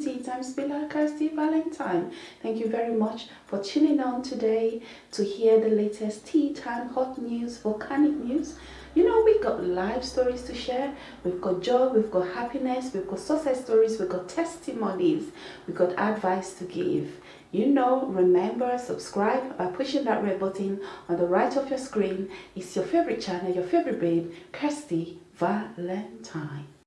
tea time spiller, Kirsty Valentine. Thank you very much for tuning on today to hear the latest tea time hot news, volcanic news. You know, we've got live stories to share, we've got joy, we've got happiness, we've got success stories, we've got testimonies, we've got advice to give. You know, remember, subscribe by pushing that red button on the right of your screen. It's your favorite channel, your favorite babe, Kirsty Valentine.